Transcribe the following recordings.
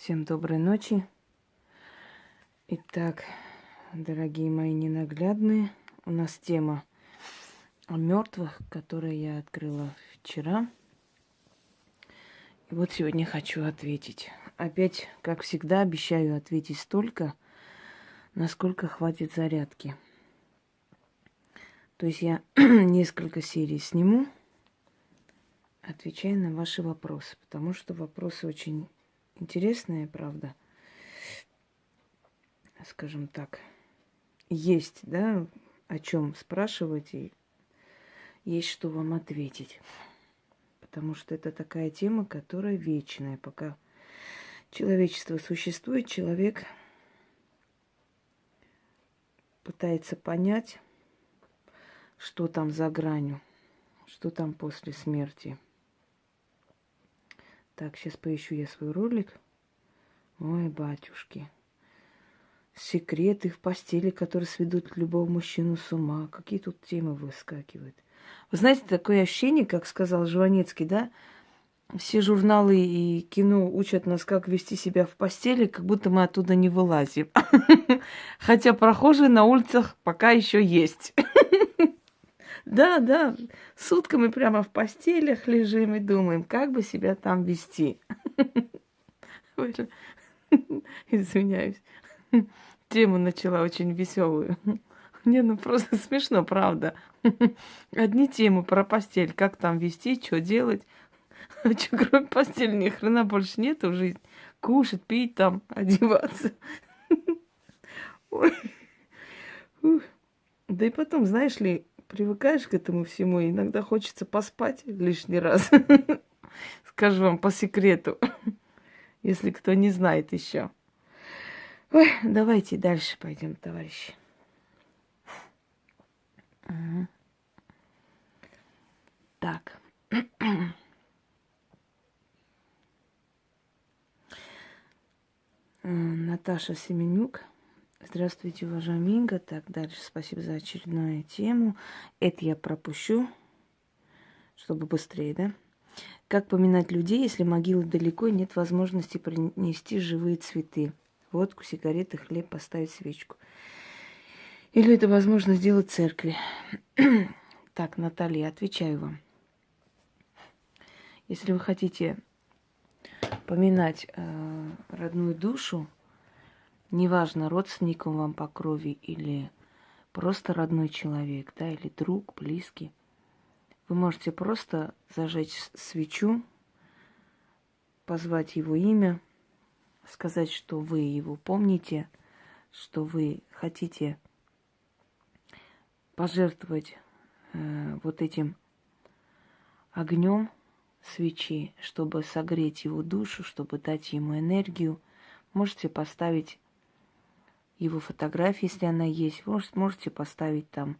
Всем доброй ночи. Итак, дорогие мои ненаглядные, у нас тема о мертвых, которую я открыла вчера. И вот сегодня хочу ответить. Опять, как всегда, обещаю ответить столько, насколько хватит зарядки. То есть я несколько серий сниму, отвечая на ваши вопросы, потому что вопросы очень интересные, правда. Скажем так, есть, да, о чем спрашивать и есть что вам ответить. Потому что это такая тема, которая вечная. Пока человечество существует, человек пытается понять, что там за гранью, что там после смерти – так, сейчас поищу я свой ролик. Ой, батюшки. Секреты в постели, которые сведут любого мужчину с ума. Какие тут темы выскакивают. Вы знаете, такое ощущение, как сказал Жванецкий, да? Все журналы и кино учат нас, как вести себя в постели, как будто мы оттуда не вылазим. Хотя прохожие на улицах пока еще есть. Да, да, сутками прямо в постелях лежим и думаем, как бы себя там вести. Извиняюсь. Тему начала очень веселую. Не, ну просто смешно, правда. Одни темы про постель, как там вести, что делать. А что, кроме постели, ни хрена больше нету в жизни. Кушать, пить там, одеваться. Ой. Да и потом, знаешь ли, привыкаешь к этому всему, иногда хочется поспать лишний раз. Скажу вам по секрету, если кто не знает еще. Ой, давайте дальше пойдем, товарищи. Так. Наташа Семенюк. Здравствуйте, уважаемый Инга. Так, дальше спасибо за очередную тему. Это я пропущу, чтобы быстрее, да? Как поминать людей, если могила далеко и нет возможности принести живые цветы? Водку, сигареты, хлеб, поставить свечку. Или это возможно сделать в церкви? так, Наталья, отвечаю вам. Если вы хотите поминать э, родную душу, неважно, родственник он вам по крови или просто родной человек, да, или друг, близкий, вы можете просто зажечь свечу, позвать его имя, сказать, что вы его помните, что вы хотите пожертвовать э, вот этим огнем свечи, чтобы согреть его душу, чтобы дать ему энергию. Можете поставить его фотографии, если она есть. Вы можете поставить там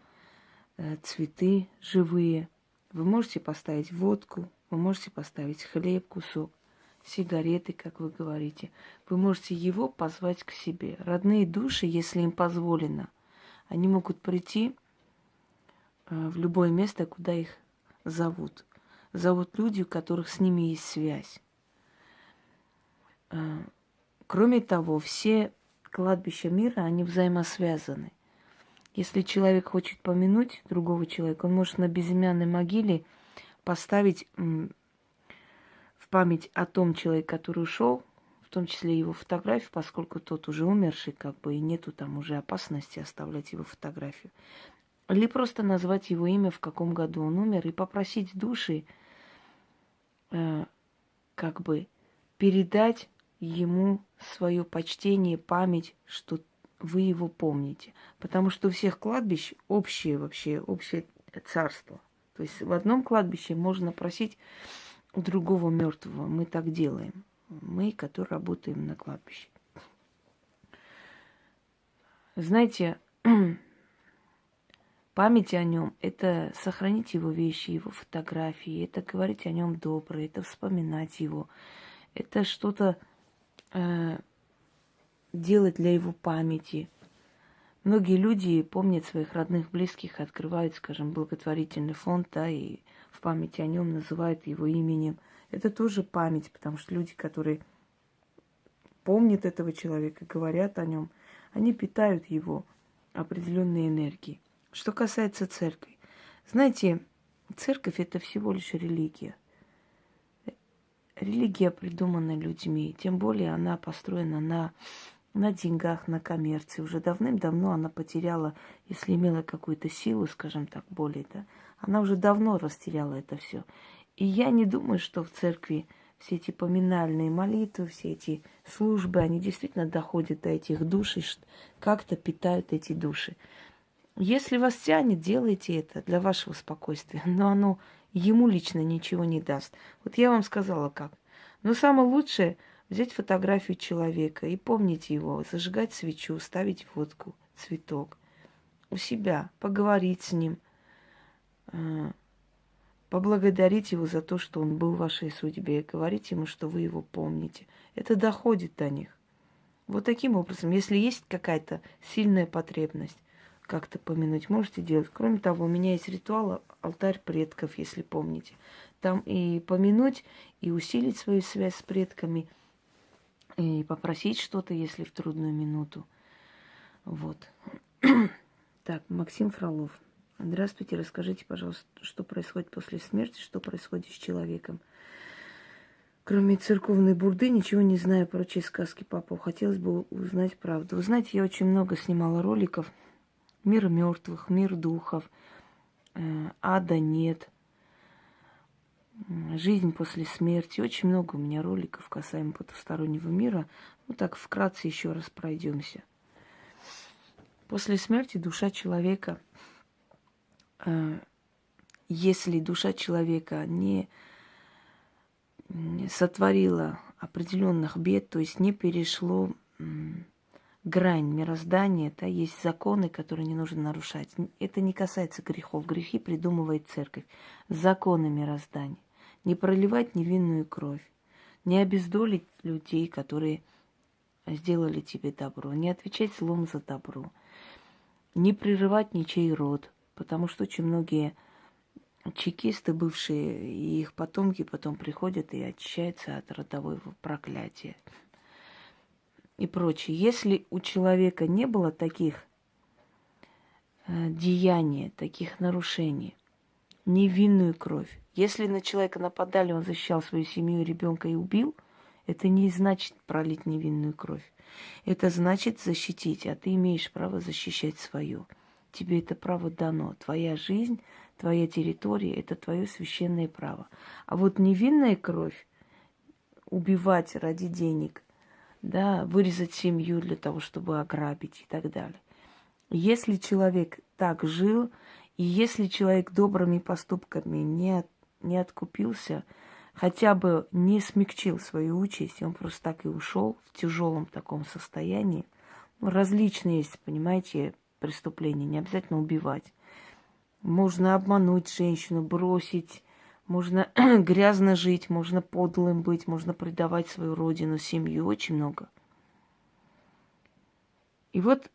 э, цветы живые. Вы можете поставить водку. Вы можете поставить хлеб, кусок, сигареты, как вы говорите. Вы можете его позвать к себе. Родные души, если им позволено, они могут прийти э, в любое место, куда их зовут. Зовут люди, у которых с ними есть связь. Э, кроме того, все кладбища мира, они взаимосвязаны. Если человек хочет помянуть другого человека, он может на безымянной могиле поставить в память о том человеке, который ушел, в том числе его фотографию, поскольку тот уже умерший, как бы, и нету там уже опасности оставлять его фотографию. Или просто назвать его имя, в каком году он умер, и попросить души, э, как бы, передать ему свое почтение, память, что вы его помните. Потому что у всех кладбищ общее вообще, общее царство. То есть в одном кладбище можно просить у другого мертвого. Мы так делаем. Мы, которые работаем на кладбище. Знаете, память о нем – это сохранить его вещи, его фотографии, это говорить о нем доброе, это вспоминать его, это что-то делать для его памяти. Многие люди помнят своих родных, близких, открывают, скажем, благотворительный фонд, да, и в памяти о нем называют его именем. Это тоже память, потому что люди, которые помнят этого человека, говорят о нем, они питают его определенной энергией. Что касается церкви, знаете, церковь это всего лишь религия. Религия придумана людьми, тем более она построена на, на деньгах, на коммерции. Уже давным-давно она потеряла, если имела какую-то силу, скажем так, более, да, она уже давно растеряла это все. И я не думаю, что в церкви все эти поминальные молитвы, все эти службы, они действительно доходят до этих душ и как-то питают эти души. Если вас тянет, делайте это для вашего спокойствия, но оно ему лично ничего не даст. Вот я вам сказала как. Но самое лучшее взять фотографию человека и помнить его, зажигать свечу, ставить водку, цветок у себя, поговорить с ним, э, поблагодарить его за то, что он был в вашей судьбе, говорить ему, что вы его помните. Это доходит до них. Вот таким образом, если есть какая-то сильная потребность как-то помянуть, можете делать. Кроме того, у меня есть ритуал алтарь предков, если помните. Там и помянуть, и усилить свою связь с предками, и попросить что-то, если в трудную минуту. Вот. так, Максим Фролов. Здравствуйте, расскажите, пожалуйста, что происходит после смерти, что происходит с человеком. Кроме церковной бурды, ничего не знаю про чьи сказки папа. Хотелось бы узнать правду. Вы знаете, я очень много снимала роликов. Мир мертвых, мир духов, э, ада нет, жизнь после смерти. Очень много у меня роликов касаемо потустороннего мира. Ну так вкратце еще раз пройдемся. После смерти душа человека Э, если душа человека не сотворила определенных бед, то есть не перешло грань мироздания, да, есть законы, которые не нужно нарушать. Это не касается грехов. Грехи придумывает церковь. Законы мироздания. Не проливать невинную кровь. Не обездолить людей, которые сделали тебе добро. Не отвечать злом за добро. Не прерывать ничей род потому что очень многие чекисты бывшие и их потомки потом приходят и очищаются от родового проклятия и прочее. Если у человека не было таких э, деяний, таких нарушений, невинную кровь, если на человека нападали, он защищал свою семью, ребенка и убил, это не значит пролить невинную кровь. Это значит защитить, а ты имеешь право защищать свою. Тебе это право дано. Твоя жизнь, твоя территория – это твое священное право. А вот невинная кровь, убивать ради денег, да, вырезать семью для того, чтобы ограбить и так далее. Если человек так жил, и если человек добрыми поступками не, не откупился, хотя бы не смягчил свою участь, он просто так и ушел в тяжелом таком состоянии. Ну, различные есть, понимаете, преступление, не обязательно убивать. Можно обмануть женщину, бросить, можно грязно жить, можно подлым быть, можно предавать свою родину, семью, очень много. И вот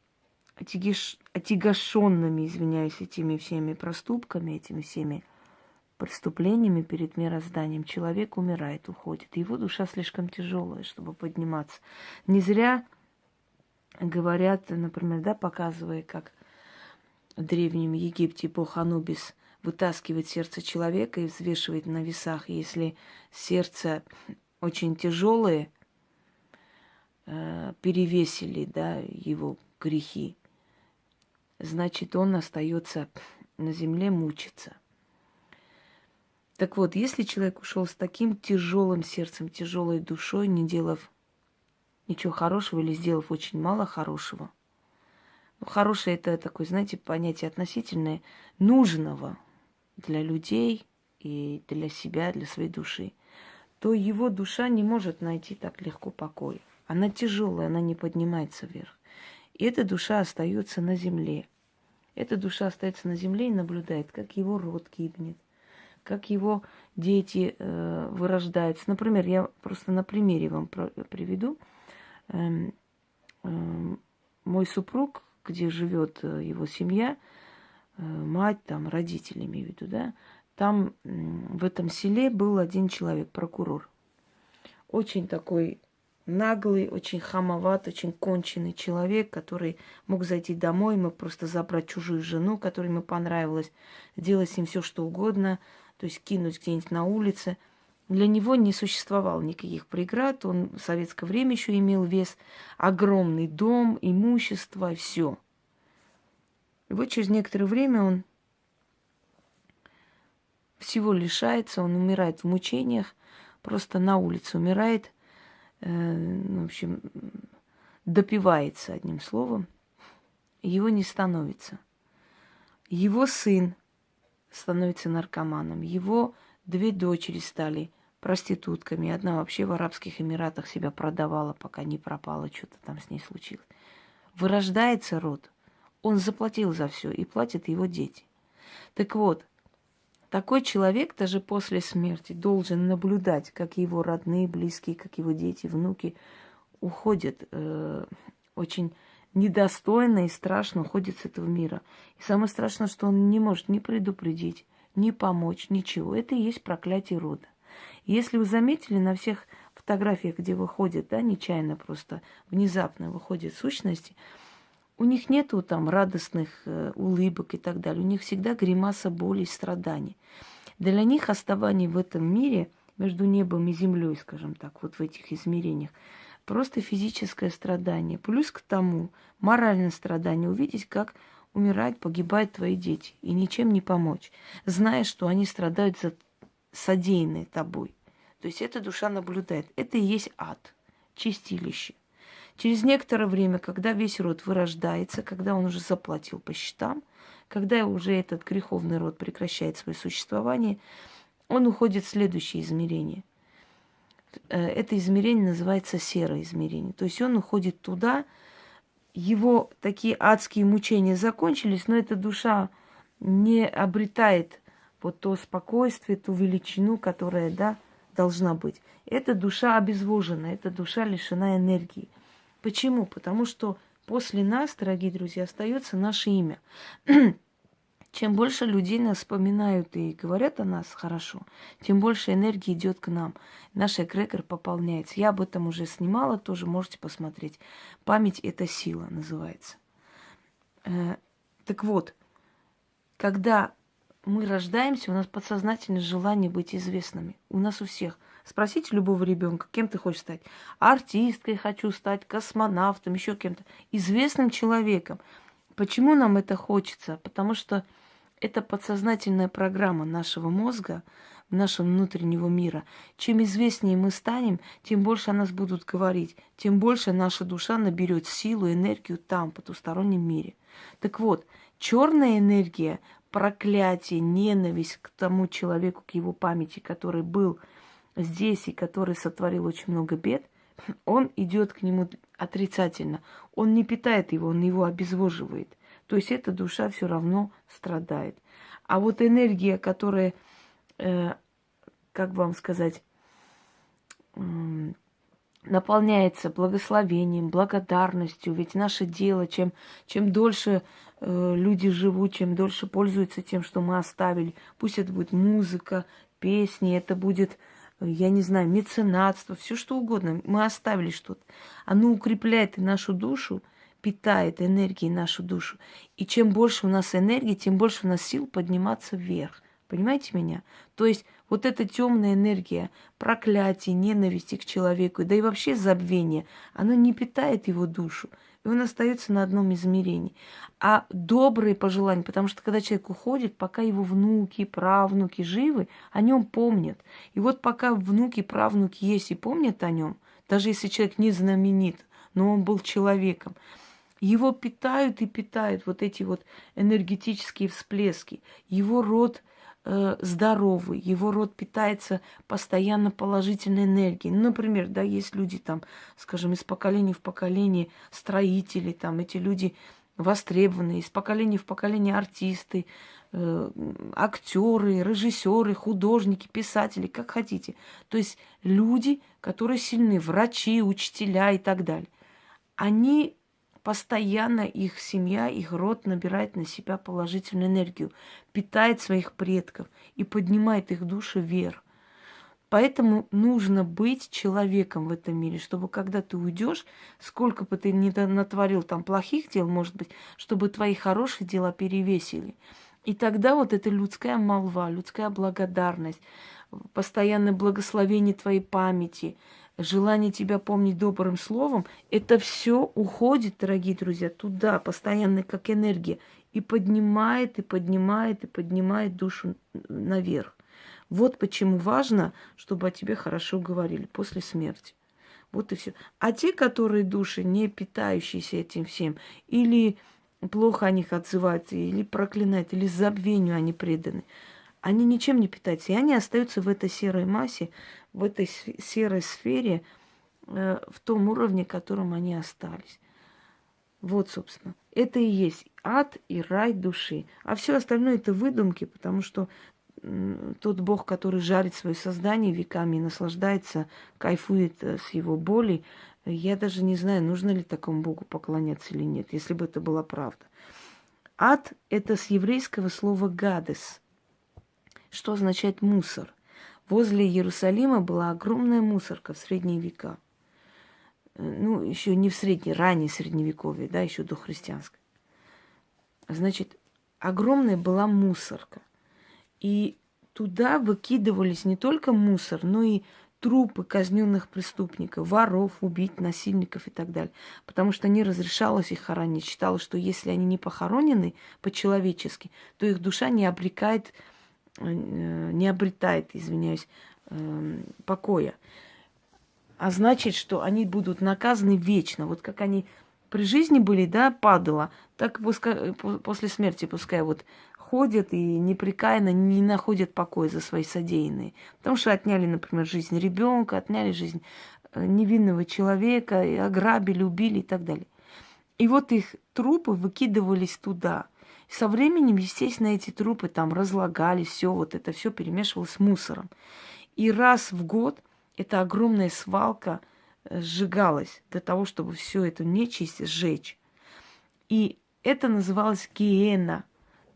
отягиш... отягощенными, извиняюсь, этими всеми проступками, этими всеми преступлениями перед мирозданием человек умирает, уходит. Его душа слишком тяжелая, чтобы подниматься. Не зря говорят, например, да, показывая, как в Древнем Египте бог Анубис вытаскивает сердце человека и взвешивает на весах. если сердце очень тяжелое, э, перевесили да, его грехи, значит, он остается на земле мучиться. Так вот, если человек ушел с таким тяжелым сердцем, тяжелой душой, не делав ничего хорошего или сделав очень мало хорошего. Ну, хорошее это такое, знаете, понятие относительное нужного для людей и для себя, для своей души, то его душа не может найти так легко покой. Она тяжелая, она не поднимается вверх. И эта душа остается на земле. Эта душа остается на земле и наблюдает, как его род гибнет, как его дети э, вырождаются. Например, я просто на примере вам приведу эм, эм, мой супруг, где живет э, его семья, мать, там, родители, имею в виду, да, там в этом селе был один человек, прокурор. Очень такой наглый, очень хамоват, очень конченый человек, который мог зайти домой, мог просто забрать чужую жену, которой ему понравилось, делать с ним все, что угодно, то есть кинуть где-нибудь на улице. Для него не существовало никаких преград, он в советское время еще имел вес, огромный дом, имущество, все. И вот через некоторое время он всего лишается, он умирает в мучениях, просто на улице умирает, э, ну, в общем, допивается одним словом, его не становится. Его сын становится наркоманом, его две дочери стали проститутками, одна вообще в Арабских Эмиратах себя продавала, пока не пропала, что-то там с ней случилось. Вырождается род, он заплатил за все и платят его дети. Так вот, такой человек даже после смерти должен наблюдать, как его родные, близкие, как его дети, внуки уходят э, очень недостойно и страшно уходят с этого мира. И самое страшное, что он не может ни предупредить, ни помочь, ничего. Это и есть проклятие рода. если вы заметили на всех фотографиях, где выходят, да, нечаянно просто, внезапно выходят сущности, у них нету там радостных э, улыбок и так далее. У них всегда гримаса боли и страданий. Для них оставание в этом мире, между небом и землей, скажем так, вот в этих измерениях, просто физическое страдание. Плюс к тому моральное страдание. Увидеть, как умирают, погибают твои дети. И ничем не помочь. Зная, что они страдают за содеянное тобой. То есть эта душа наблюдает. Это и есть ад, чистилище. Через некоторое время, когда весь род вырождается, когда он уже заплатил по счетам, когда уже этот греховный род прекращает свое существование, он уходит в следующее измерение. Э, это измерение называется серое измерение. То есть он уходит туда, его такие адские мучения закончились, но эта душа не обретает вот то спокойствие, ту величину, которая, да, должна быть. Эта душа обезвожена, эта душа лишена энергии. Почему? Потому что после нас, дорогие друзья, остается наше имя. Чем больше людей нас вспоминают и говорят о нас хорошо, тем больше энергии идет к нам. Наш эгрегор пополняется. Я об этом уже снимала, тоже можете посмотреть. Память – это сила, называется. Э, так вот, когда мы рождаемся, у нас подсознательное желание быть известными. У нас у всех – Спросите любого ребенка, кем ты хочешь стать. Артисткой хочу стать, космонавтом, еще кем-то. Известным человеком. Почему нам это хочется? Потому что это подсознательная программа нашего мозга, нашего внутреннего мира. Чем известнее мы станем, тем больше о нас будут говорить, тем больше наша душа наберет силу, энергию там, в потустороннем мире. Так вот, черная энергия, проклятие, ненависть к тому человеку, к его памяти, который был здесь и который сотворил очень много бед, он идет к нему отрицательно. Он не питает его, он его обезвоживает. То есть эта душа все равно страдает. А вот энергия, которая, э, как вам сказать, э, наполняется благословением, благодарностью. Ведь наше дело, чем, чем дольше э, люди живут, чем дольше пользуются тем, что мы оставили, пусть это будет музыка, песни, это будет я не знаю, меценатство, все что угодно. Мы оставили что-то. Оно укрепляет нашу душу, питает энергией нашу душу. И чем больше у нас энергии, тем больше у нас сил подниматься вверх. Понимаете меня? То есть вот эта темная энергия, проклятие, ненависти к человеку, да и вообще забвение, оно не питает его душу и он остается на одном измерении. А добрые пожелания, потому что когда человек уходит, пока его внуки, правнуки живы, о нем помнят. И вот пока внуки, правнуки есть и помнят о нем, даже если человек не знаменит, но он был человеком, его питают и питают вот эти вот энергетические всплески. Его род э, здоровый, его род питается постоянно положительной энергией. Ну, например, да, есть люди там, скажем, из поколения в поколение строители, там эти люди востребованные, из поколения в поколение артисты, э, актеры, режиссеры, художники, писатели, как хотите. То есть люди, которые сильны, врачи, учителя и так далее. Они постоянно их семья, их род набирает на себя положительную энергию, питает своих предков и поднимает их души вверх. Поэтому нужно быть человеком в этом мире, чтобы когда ты уйдешь, сколько бы ты ни натворил там плохих дел, может быть, чтобы твои хорошие дела перевесили. И тогда вот эта людская молва, людская благодарность, постоянное благословение твоей памяти, желание тебя помнить добрым словом, это все уходит, дорогие друзья, туда, постоянно как энергия, и поднимает, и поднимает, и поднимает душу наверх. Вот почему важно, чтобы о тебе хорошо говорили после смерти. Вот и все. А те, которые души, не питающиеся этим всем, или плохо о них отзываются, или проклинают, или забвению они преданы, они ничем не питаются. И они остаются в этой серой массе, в этой серой сфере, э, в том уровне, в котором они остались. Вот, собственно, это и есть ад и рай души. А все остальное это выдумки, потому что тот Бог, который жарит свое создание веками и наслаждается, кайфует э, с его боли, я даже не знаю, нужно ли такому Богу поклоняться или нет, если бы это была правда. Ад – это с еврейского слова «гадес», что означает «мусор». Возле Иерусалима была огромная мусорка в средние века. Э, ну, еще не в средние, раннее средневековье, да, еще до христианской. Значит, огромная была мусорка. И туда выкидывались не только мусор, но и трупы казненных преступников, воров, убить, насильников и так далее. Потому что не разрешалось их хоронить. Считалось, что если они не похоронены по-человечески, то их душа не обрекает, не обретает, извиняюсь, эм, покоя. А значит, что они будут наказаны вечно. Вот как они при жизни были, да, падала, так пускай, после смерти пускай вот ходят и непрекаянно не находят покоя за свои содеянные. Потому что отняли, например, жизнь ребенка, отняли жизнь э, невинного человека, и ограбили, убили и так далее. И вот их трупы выкидывались туда. Со временем, естественно, эти трупы там разлагались, все вот это все перемешивалось с мусором. И раз в год эта огромная свалка – сжигалось для того, чтобы все это нечисть сжечь. И это называлось гиена,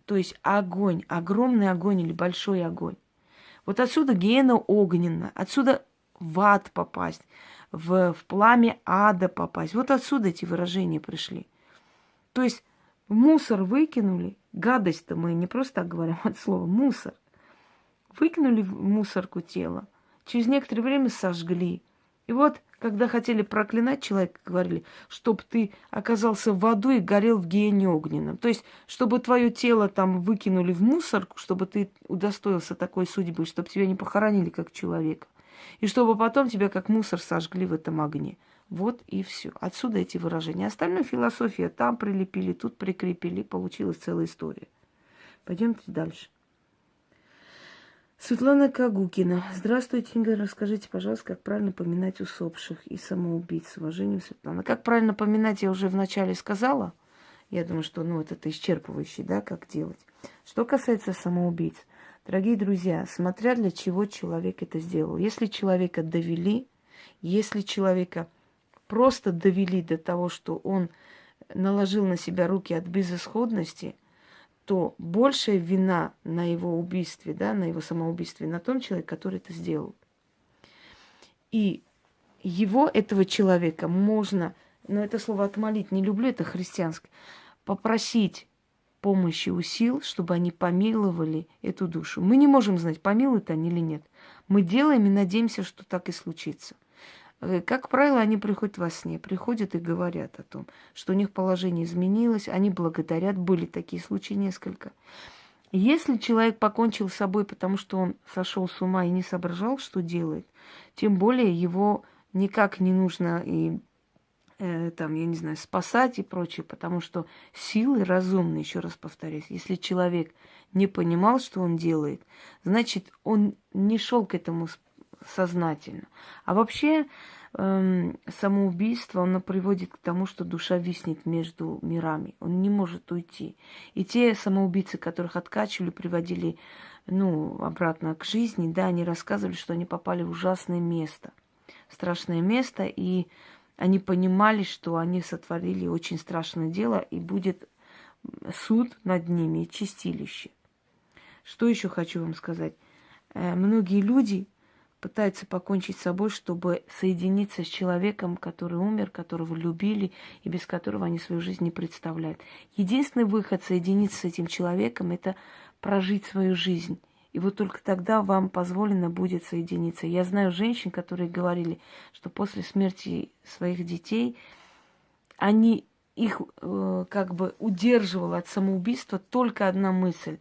то есть огонь, огромный огонь или большой огонь. Вот отсюда гиена огненная, отсюда в ад попасть, в, в пламя ада попасть. Вот отсюда эти выражения пришли. То есть мусор выкинули, гадость-то мы не просто так говорим от слова мусор. Выкинули в мусорку тело, через некоторое время сожгли. И вот когда хотели проклинать человека, говорили, чтобы ты оказался в аду и горел в гиене огненном. То есть, чтобы твое тело там выкинули в мусорку, чтобы ты удостоился такой судьбы, чтобы тебя не похоронили как человека. И чтобы потом тебя как мусор сожгли в этом огне. Вот и все. Отсюда эти выражения. Остальная философия там прилепили, тут прикрепили, получилась целая история. Пойдемте дальше. Светлана Кагукина. Здравствуйте, Инга. Расскажите, пожалуйста, как правильно поминать усопших и самоубийц. С уважением, Светлана. Как правильно поминать, я уже вначале сказала. Я думаю, что ну, это исчерпывающий, да, как делать. Что касается самоубийц, дорогие друзья, смотря для чего человек это сделал. Если человека довели, если человека просто довели до того, что он наложил на себя руки от безысходности – то большая вина на его убийстве, да, на его самоубийстве, на том человеке, который это сделал. И его, этого человека, можно, но это слово отмолить не люблю, это христианское, попросить помощи у сил, чтобы они помиловали эту душу. Мы не можем знать, помилуют они или нет. Мы делаем и надеемся, что так и случится. Э, как правило, они приходят во сне, приходят и говорят о том, что у них положение изменилось, они благодарят, были такие случаи несколько. Если человек покончил с собой, потому что он сошел с ума и не соображал, что делает, тем более его никак не нужно и э, там, я не знаю, спасать и прочее, потому что силы разумные, еще раз повторюсь, если человек не понимал, что он делает, значит, он не шел к этому сознательно. А вообще эм, самоубийство, оно приводит к тому, что душа виснет между мирами. Он не может уйти. И те самоубийцы, которых откачивали, приводили ну, обратно к жизни, да, они рассказывали, что они попали в ужасное место, страшное место, и они понимали, что они сотворили очень страшное дело, и будет суд над ними чистилище. Что еще хочу вам сказать? Э, многие люди пытается покончить с собой, чтобы соединиться с человеком, который умер, которого любили и без которого они свою жизнь не представляют. Единственный выход соединиться с этим человеком – это прожить свою жизнь. И вот только тогда вам позволено будет соединиться. Я знаю женщин, которые говорили, что после смерти своих детей они их э, как бы удерживала от самоубийства только одна мысль.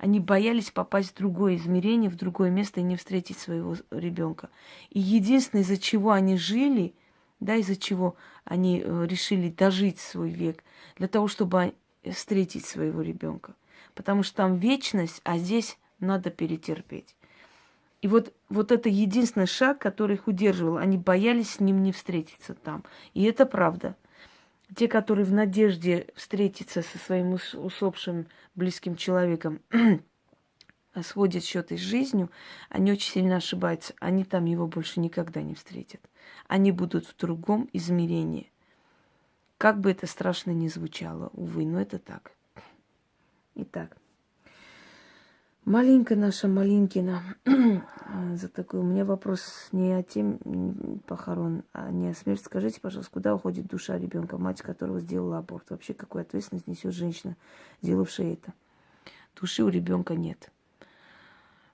Они боялись попасть в другое измерение, в другое место и не встретить своего ребенка. И единственное, из-за чего они жили, да, из-за чего они э, решили дожить свой век, для того, чтобы встретить своего ребенка. Потому что там вечность, а здесь надо перетерпеть. И вот, вот это единственный шаг, который их удерживал. Они боялись с ним не встретиться там. И это правда. Те, которые в надежде встретиться со своим усопшим близким человеком, сводят счеты с жизнью, они очень сильно ошибаются. Они там его больше никогда не встретят. Они будут в другом измерении. Как бы это страшно ни звучало, увы, но это так. Итак. Маленькая наша Малинкина. За такой. У меня вопрос не о тем похорон, а не о смерти. Скажите, пожалуйста, куда уходит душа ребенка, мать которого сделала аборт? Вообще, какую ответственность несет женщина, сделавшая это? Души у ребенка нет.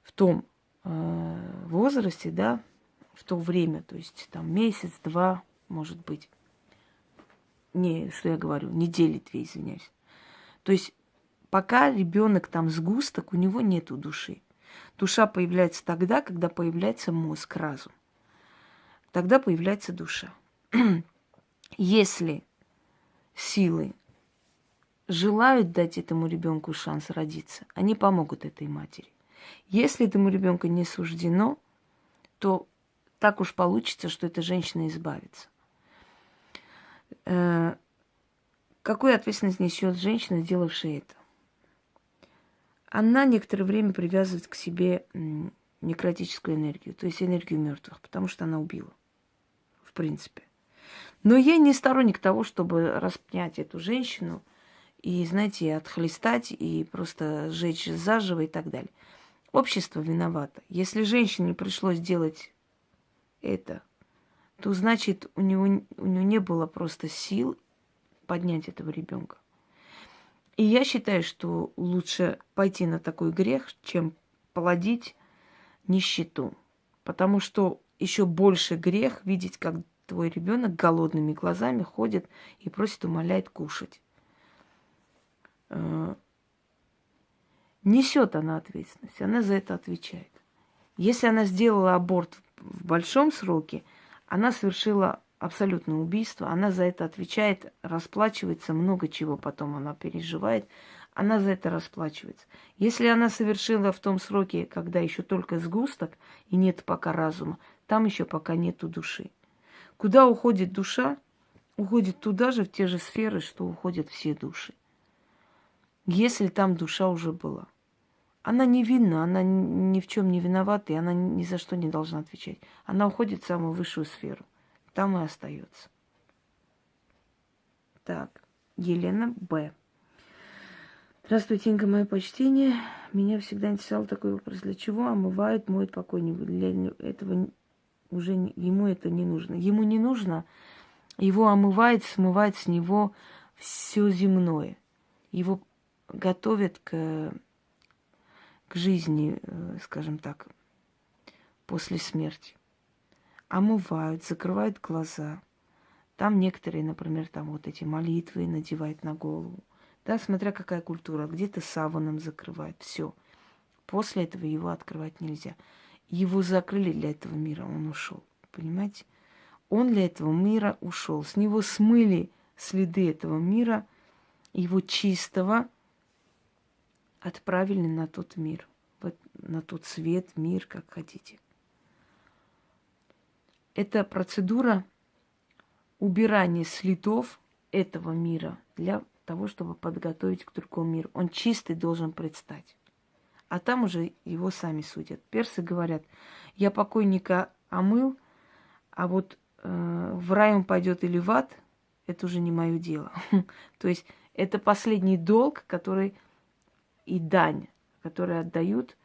В том э, возрасте, да, в то время, то есть там месяц, два, может быть. Не, что я говорю, недели две, извиняюсь. То есть Пока ребенок там сгусток, у него нету души. Душа появляется тогда, когда появляется мозг, разум. Тогда появляется душа. Если силы желают дать этому ребенку шанс родиться, они помогут этой матери. Если этому ребенку не суждено, то так уж получится, что эта женщина избавится. Э, какую ответственность несет женщина, сделавшая это? Она некоторое время привязывает к себе некротическую энергию, то есть энергию мертвых, потому что она убила, в принципе. Но я не сторонник того, чтобы распнять эту женщину и, знаете, отхлестать и просто сжечь заживо и так далее. Общество виновато. Если женщине пришлось делать это, то значит у него, у него не было просто сил поднять этого ребенка. И я считаю, что лучше пойти на такой грех, чем плодить нищету. Потому что еще больше грех видеть, как твой ребенок голодными глазами ходит и просит, умоляет кушать. Э, несет она ответственность, она за это отвечает. Если она сделала аборт в большом сроке, она совершила абсолютное убийство. Она за это отвечает, расплачивается, много чего потом она переживает. Она за это расплачивается. Если она совершила в том сроке, когда еще только сгусток и нет пока разума, там еще пока нету души. Куда уходит душа? Уходит туда же, в те же сферы, что уходят все души. Если там душа уже была. Она невинна, она ни в чем не виновата, и она ни за что не должна отвечать. Она уходит в самую высшую сферу там и остается. Так, Елена Б. Здравствуйте, Инга, мое почтение. Меня всегда интересовал такой вопрос. Для чего омывают, моют покойника? Для этого уже ему это не нужно. Ему не нужно, его омывает, смывает с него все земное. Его готовят к, к жизни, э, скажем так, после смерти омывают, закрывают глаза. Там некоторые, например, там вот эти молитвы надевают на голову. Да, смотря какая культура. Где-то саваном закрывают. Все. После этого его открывать нельзя. Его закрыли для этого мира, он ушел. Понимаете? Он для этого мира ушел. С него смыли следы этого мира, его чистого отправили на тот мир, на тот свет, мир, как хотите это процедура убирания следов этого мира для того, чтобы подготовить к другому миру. Он чистый должен предстать. А там уже его сами судят. Персы говорят, я покойника омыл, а вот э, в рай он пойдет или в ад, это уже не мое дело. То есть это последний долг, который и дань, который отдают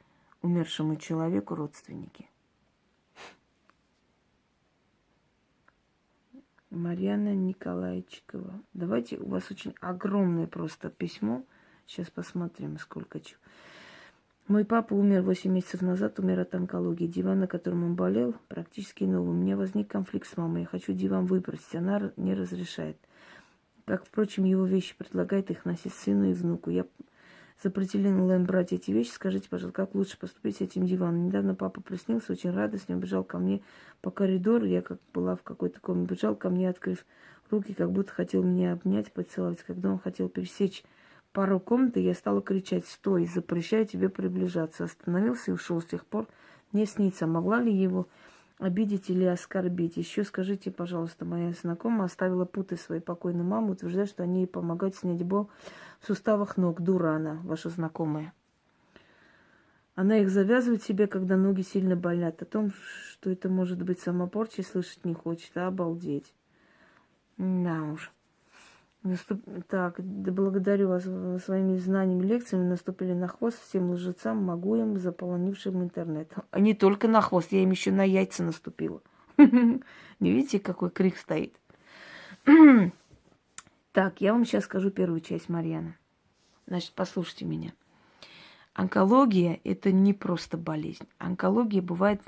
умершему человеку родственники. Марьяна Николаевичкова. Давайте, у вас очень огромное просто письмо. Сейчас посмотрим, сколько чего. Мой папа умер 8 месяцев назад, умер от онкологии. Диван, на котором он болел, практически новый. У меня возник конфликт с мамой. Я хочу диван выбросить. Она не разрешает. Как, впрочем, его вещи предлагает их носить сыну и внуку. Я запретила им брать эти вещи. Скажите, пожалуйста, как лучше поступить с этим диваном? Недавно папа приснился, очень радостно, бежал ко мне по коридору. Я как была в какой-то комнате, бежал ко мне, открыв руки, как будто хотел меня обнять, поцеловать. Когда он хотел пересечь пару комнаты, я стала кричать, стой, запрещаю тебе приближаться. Остановился и ушел. С тех пор не снится. Могла ли его обидеть или оскорбить. Еще скажите, пожалуйста, моя знакомая оставила путы своей покойной мамы, утверждает, что они ей помогают снять боль в суставах ног. Дура она, ваша знакомая. Она их завязывает себе, когда ноги сильно болят. О том, что это может быть самопорчей, слышать не хочет, а обалдеть. Да уж. Наступ... Так, да благодарю вас своими знаниями, лекциями. Наступили на хвост всем лжецам, могуем, заполонившим интернет. А не только на хвост, я им еще на яйца наступила. Не видите, какой крик стоит? Так, я вам сейчас скажу первую часть, Марьяна. Значит, послушайте меня. Онкология – это не просто болезнь. Онкология бывает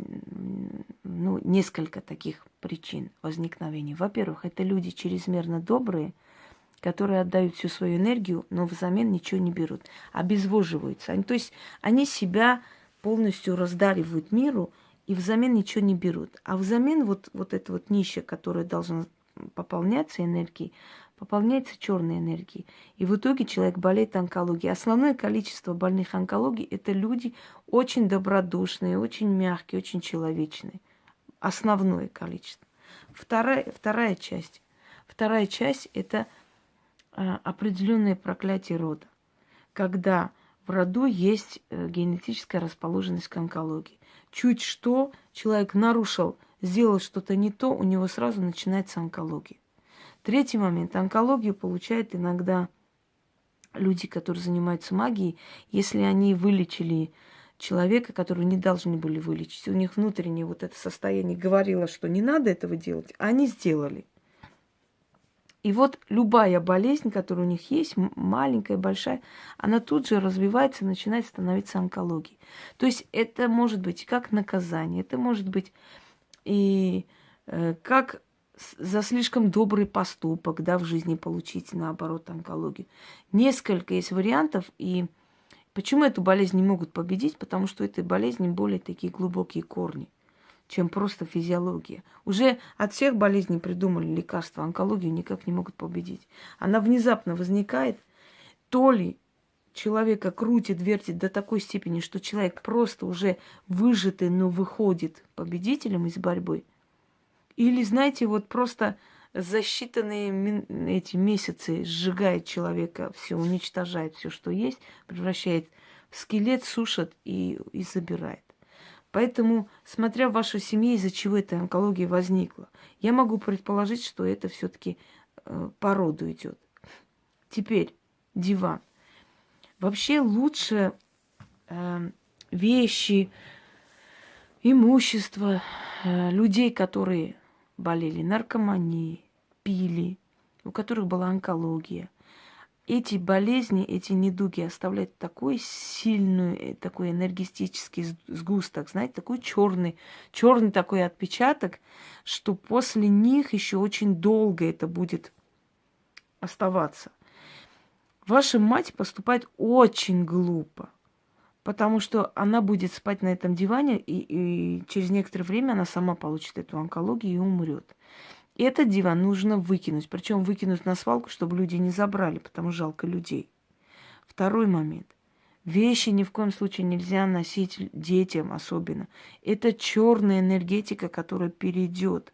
ну, несколько таких причин возникновения. Во-первых, это люди чрезмерно добрые – которые отдают всю свою энергию, но взамен ничего не берут, обезвоживаются. Они, то есть они себя полностью раздаривают миру и взамен ничего не берут. А взамен вот, вот это вот ниша, которая должна пополняться энергией, пополняется черной энергией. И в итоге человек болеет онкологией. Основное количество больных онкологией – это люди очень добродушные, очень мягкие, очень человечные. Основное количество. Вторая, вторая часть. Вторая часть – это – Э, определенное проклятие рода, когда в роду есть э, генетическая расположенность к онкологии. Чуть что человек нарушил, сделал что-то не то, у него сразу начинается онкология. Третий момент. Онкологию получают иногда люди, которые занимаются магией, если они вылечили человека, которого не должны были вылечить. У них внутреннее вот это состояние говорило, что не надо этого делать, а они сделали. И вот любая болезнь, которая у них есть, маленькая, большая, она тут же развивается, начинает становиться онкологией. То есть это может быть как наказание, это может быть и э, как за слишком добрый поступок, да, в жизни получить, наоборот, онкологию. Несколько есть вариантов, и почему эту болезнь не могут победить? Потому что у этой болезни более такие глубокие корни чем просто физиология. Уже от всех болезней придумали лекарства, онкологию никак не могут победить. Она внезапно возникает, то ли человека крутит, вертит до такой степени, что человек просто уже выжатый, но выходит победителем из борьбы. Или, знаете, вот просто за считанные эти месяцы сжигает человека, все уничтожает, все, что есть, превращает в скелет, сушит и, и забирает. Поэтому, смотря в вашей семье, из-за чего эта онкология возникла, я могу предположить, что это все-таки э, по роду идет. Теперь диван. Вообще лучше э, вещи, имущество э, людей, которые болели наркоманией, пили, у которых была онкология, эти болезни, эти недуги оставляют такой сильный, э, такой энергетический сгусток, знаете, такой черный, черный такой отпечаток, что после них еще очень долго это будет оставаться. Ваша мать поступает очень глупо, потому что она будет спать на этом диване, и, и через некоторое время она сама получит эту онкологию и умрет. И этот диван нужно выкинуть, причем выкинуть на свалку, чтобы люди не забрали, потому жалко людей. Второй момент. Вещи ни в коем случае нельзя носить детям особенно. Это черная энергетика, которая перейдет.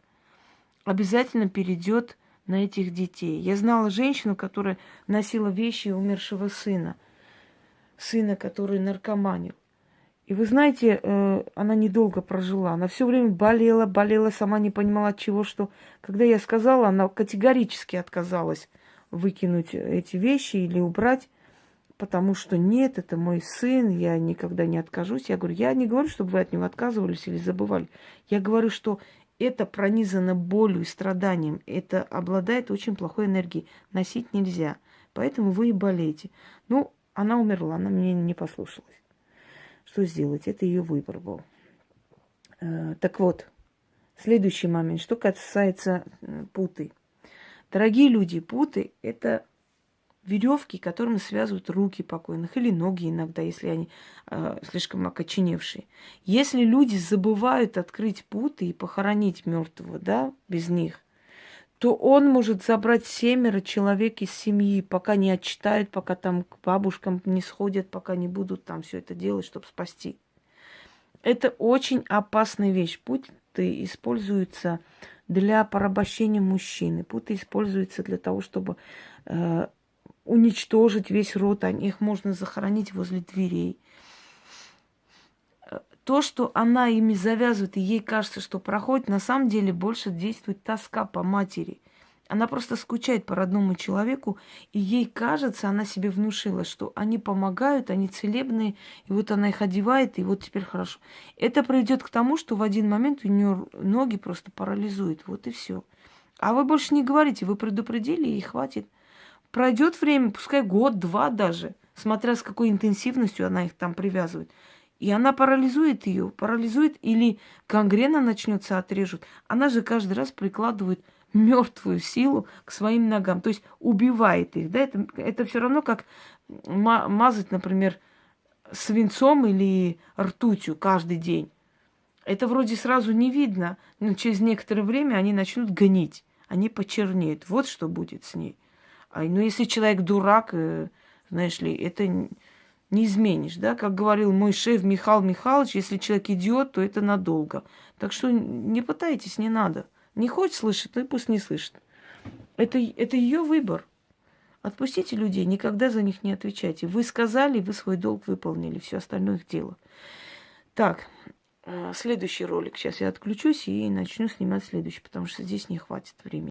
Обязательно перейдет на этих детей. Я знала женщину, которая носила вещи умершего сына. Сына, который наркоманил. И вы знаете, э, она недолго прожила. Она все время болела, болела, сама не понимала от чего, что. Когда я сказала, она категорически отказалась выкинуть эти вещи или убрать, потому что нет, это мой сын, я никогда не откажусь. Я говорю, я не говорю, чтобы вы от него отказывались или забывали. Я говорю, что это пронизано болью и страданием, это обладает очень плохой энергией. Носить нельзя. Поэтому вы и болеете. Ну, она умерла, она мне не послушалась. Что сделать? Это ее выбор был. Э, так вот, следующий момент. Что касается путы. Дорогие люди, путы – это веревки, которыми связывают руки покойных или ноги иногда, если они э, слишком окоченевшие. Если люди забывают открыть путы и похоронить мертвого, да, без них, то он может забрать семеро человек из семьи, пока не отчитают, пока там к бабушкам не сходят, пока не будут там все это делать, чтобы спасти. Это очень опасная вещь. Путы используются для порабощения мужчины. Путы используются для того, чтобы э, уничтожить весь род, а их можно захоронить возле дверей. То, что она ими завязывает, и ей кажется, что проходит, на самом деле больше действует тоска по матери. Она просто скучает по родному человеку, и ей кажется, она себе внушила, что они помогают, они целебные, и вот она их одевает, и вот теперь хорошо. Это приведет к тому, что в один момент у нее ноги просто парализуют, вот и все. А вы больше не говорите, вы предупредили, и хватит. Пройдет время, пускай год-два даже, смотря с какой интенсивностью она их там привязывает. И она парализует ее, парализует или гангрена начнется, отрежут. Она же каждый раз прикладывает мертвую силу к своим ногам, то есть убивает их. Да? Это, это все равно как мазать, например, свинцом или ртутью каждый день. Это вроде сразу не видно, но через некоторое время они начнут гнить, они почернеют. Вот что будет с ней. А, ну, если человек дурак, э, знаешь ли, это не изменишь, да? Как говорил мой шеф Михаил Михайлович, если человек идиот, то это надолго. Так что не пытайтесь, не надо. Не хочет слышать, ну и пусть не слышит. Это, это ее выбор. Отпустите людей, никогда за них не отвечайте. Вы сказали, вы свой долг выполнили, все остальное их дело. Так, э, следующий ролик. Сейчас я отключусь и начну снимать следующий, потому что здесь не хватит времени.